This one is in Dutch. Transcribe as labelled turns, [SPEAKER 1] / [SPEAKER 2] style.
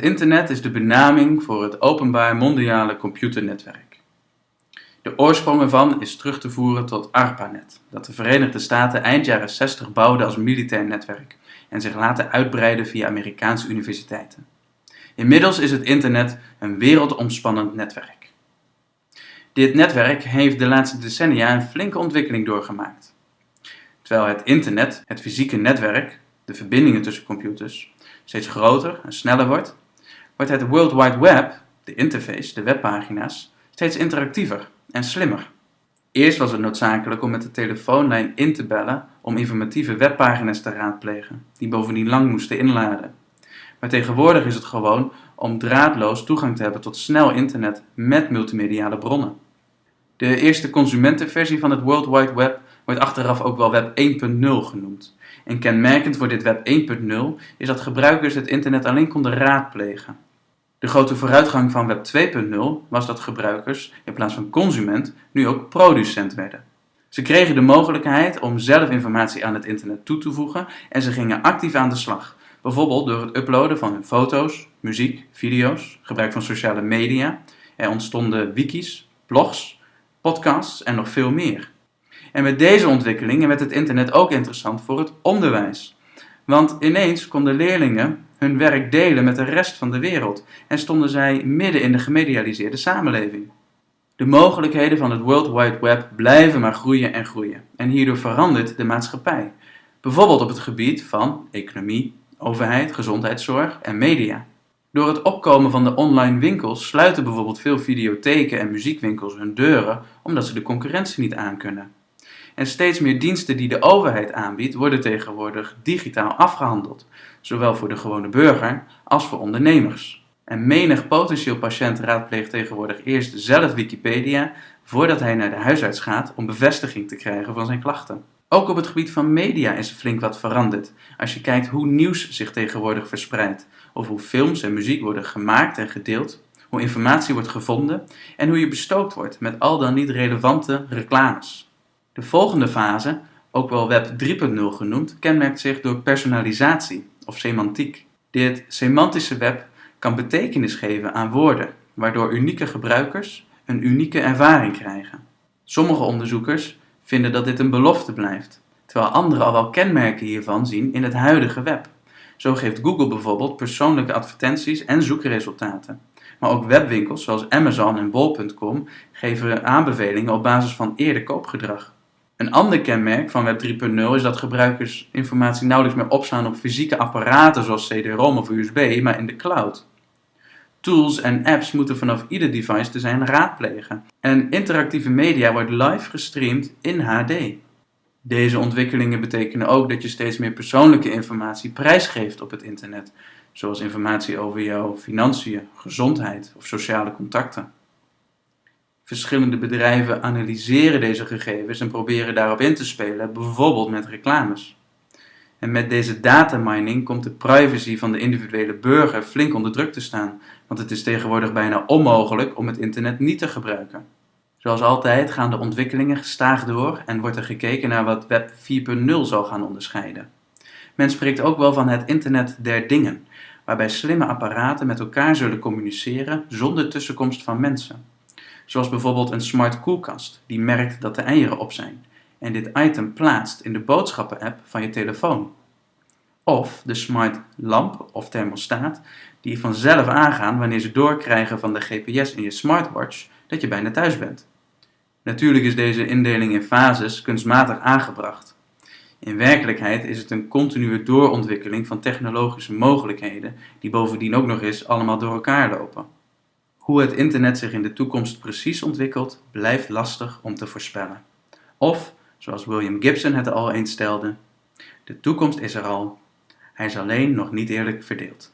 [SPEAKER 1] internet is de benaming voor het openbaar mondiale computernetwerk. De oorsprong ervan is terug te voeren tot ARPANET, dat de Verenigde Staten eind jaren 60 bouwde als militair netwerk en zich later uitbreidde via Amerikaanse universiteiten. Inmiddels is het internet een wereldomspannend netwerk. Dit netwerk heeft de laatste decennia een flinke ontwikkeling doorgemaakt. Terwijl het internet, het fysieke netwerk, de verbindingen tussen computers, steeds groter en sneller wordt, wordt het World Wide Web, de interface, de webpagina's, steeds interactiever en slimmer. Eerst was het noodzakelijk om met de telefoonlijn in te bellen om informatieve webpagina's te raadplegen, die bovendien lang moesten inladen. Maar tegenwoordig is het gewoon om draadloos toegang te hebben tot snel internet met multimediale bronnen. De eerste consumentenversie van het World Wide Web wordt achteraf ook wel Web 1.0 genoemd. En kenmerkend voor dit Web 1.0 is dat gebruikers het internet alleen konden raadplegen. De grote vooruitgang van Web 2.0 was dat gebruikers in plaats van consument nu ook producent werden. Ze kregen de mogelijkheid om zelf informatie aan het internet toe te voegen en ze gingen actief aan de slag. Bijvoorbeeld door het uploaden van hun foto's, muziek, video's, gebruik van sociale media. Er ontstonden wikis, blogs, podcasts en nog veel meer. En met deze ontwikkelingen werd het internet ook interessant voor het onderwijs. Want ineens konden leerlingen hun werk delen met de rest van de wereld en stonden zij midden in de gemedialiseerde samenleving. De mogelijkheden van het World Wide Web blijven maar groeien en groeien. En hierdoor verandert de maatschappij. Bijvoorbeeld op het gebied van economie, overheid, gezondheidszorg en media. Door het opkomen van de online winkels sluiten bijvoorbeeld veel videotheken en muziekwinkels hun deuren omdat ze de concurrentie niet aankunnen. En steeds meer diensten die de overheid aanbiedt worden tegenwoordig digitaal afgehandeld, zowel voor de gewone burger als voor ondernemers. En menig potentieel patiënt raadpleegt tegenwoordig eerst zelf Wikipedia voordat hij naar de huisarts gaat om bevestiging te krijgen van zijn klachten. Ook op het gebied van media is flink wat veranderd. Als je kijkt hoe nieuws zich tegenwoordig verspreidt, of hoe films en muziek worden gemaakt en gedeeld, hoe informatie wordt gevonden en hoe je bestookt wordt met al dan niet relevante reclames. De volgende fase, ook wel Web 3.0 genoemd, kenmerkt zich door personalisatie of semantiek. Dit semantische web kan betekenis geven aan woorden, waardoor unieke gebruikers een unieke ervaring krijgen. Sommige onderzoekers vinden dat dit een belofte blijft, terwijl anderen al wel kenmerken hiervan zien in het huidige web. Zo geeft Google bijvoorbeeld persoonlijke advertenties en zoekresultaten. Maar ook webwinkels zoals Amazon en Bol.com geven aanbevelingen op basis van eerder koopgedrag. Een ander kenmerk van Web 3.0 is dat gebruikers informatie nauwelijks meer opslaan op fysieke apparaten zoals CD-ROM of USB, maar in de cloud. Tools en apps moeten vanaf ieder device te zijn raadplegen. En interactieve media wordt live gestreamd in HD. Deze ontwikkelingen betekenen ook dat je steeds meer persoonlijke informatie prijsgeeft op het internet, zoals informatie over jouw financiën, gezondheid of sociale contacten. Verschillende bedrijven analyseren deze gegevens en proberen daarop in te spelen, bijvoorbeeld met reclames. En met deze datamining komt de privacy van de individuele burger flink onder druk te staan, want het is tegenwoordig bijna onmogelijk om het internet niet te gebruiken. Zoals altijd gaan de ontwikkelingen gestaag door en wordt er gekeken naar wat Web 4.0 zal gaan onderscheiden. Men spreekt ook wel van het internet der dingen, waarbij slimme apparaten met elkaar zullen communiceren zonder tussenkomst van mensen. Zoals bijvoorbeeld een smart koelkast die merkt dat de eieren op zijn en dit item plaatst in de boodschappen-app van je telefoon. Of de smart lamp of thermostaat die vanzelf aangaan wanneer ze doorkrijgen van de GPS in je smartwatch dat je bijna thuis bent. Natuurlijk is deze indeling in fases kunstmatig aangebracht. In werkelijkheid is het een continue doorontwikkeling van technologische mogelijkheden die bovendien ook nog eens allemaal door elkaar lopen. Hoe het internet zich in de toekomst precies ontwikkelt, blijft lastig om te voorspellen. Of, zoals William Gibson het al eens stelde, de toekomst is er al, hij is alleen nog niet eerlijk verdeeld.